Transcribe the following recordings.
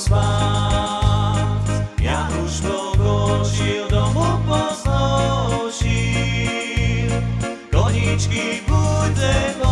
spać Ja już domu poznosił Koniczki budę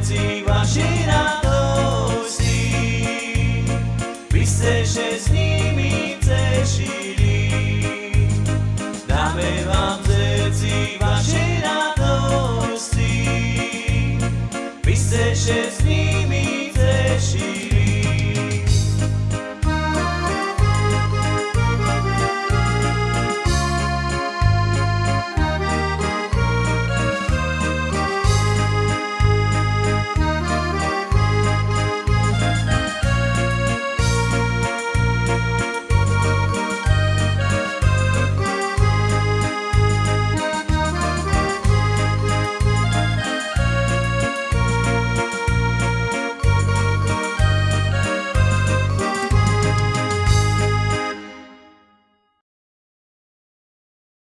veci vašej radosti. Vy ste, že s nimi cešili, dáme vám veci vašej radosti. Vy ste, že s nimi